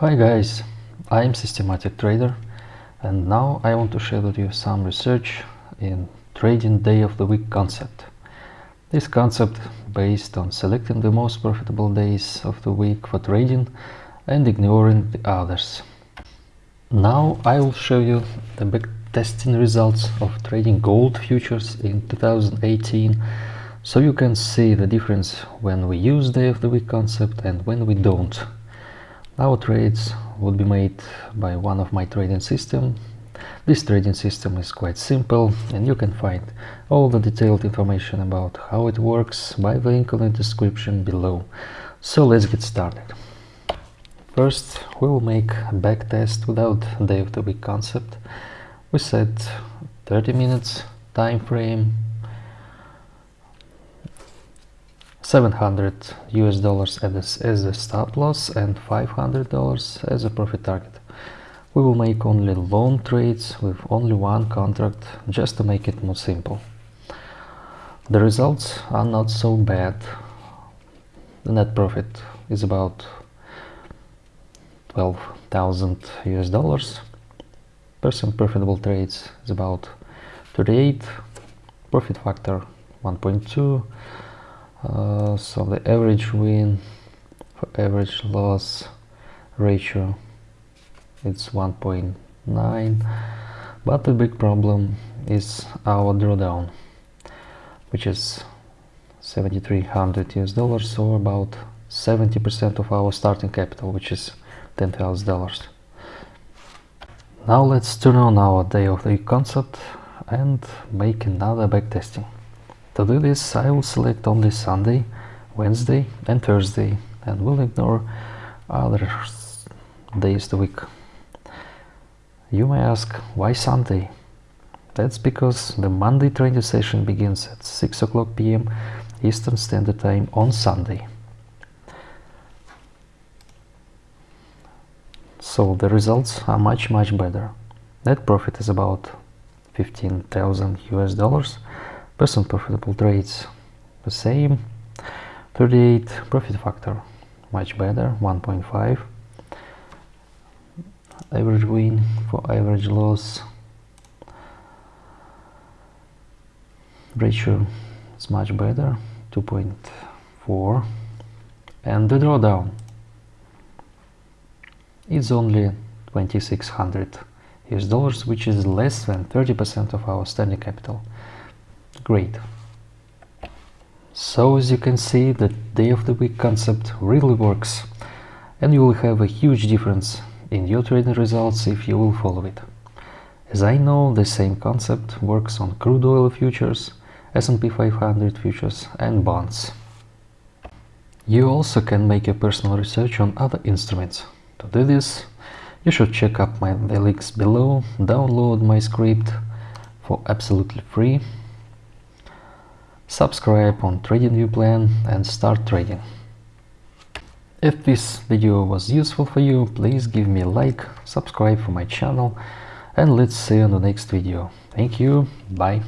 Hi guys, I'm Systematic Trader and now I want to share with you some research in trading day of the week concept. This concept based on selecting the most profitable days of the week for trading and ignoring the others. Now I will show you the big testing results of trading gold futures in 2018 so you can see the difference when we use day of the week concept and when we don't. Our trades would be made by one of my trading system. This trading system is quite simple and you can find all the detailed information about how it works by the link in the description below. So let's get started. First we will make a back test without day of the week concept. We set 30 minutes time frame 700 US dollars as, the stop loss and 500 dollars as a profit target. We will make only long trades with only one contract just to make it more simple. The results are not so bad. The net profit is about 12,000 US dollars. Percent profitable trades is about 38. Profit factor 1.2 uh, so the average win for average loss ratio it's 1.9 but the big problem is our drawdown which is 7300 US dollars or about 70% of our starting capital which is $10,000 now let's turn on our day of the concept and make another backtesting to do this, I will select only Sunday, Wednesday and Thursday and will ignore other days of the week. You may ask, why Sunday? That's because the Monday trading session begins at 6 o'clock p.m. Eastern Standard Time on Sunday. So the results are much much better. Net profit is about 15,000 US dollars percent profitable trades the same. 38 profit factor much better 1.5 average win for average loss. Ratio is much better 2.4 and the drawdown is only 2600 US dollars which is less than 30% of our standing capital Great. So as you can see, the day of the week concept really works and you will have a huge difference in your trading results if you will follow it. As I know, the same concept works on crude oil futures, S&P 500 futures and bonds. You also can make a personal research on other instruments. To do this, you should check up my, the links below, download my script for absolutely free subscribe on TradingView plan and start trading. If this video was useful for you, please give me a like, subscribe for my channel and let's see you on the next video. Thank you, bye.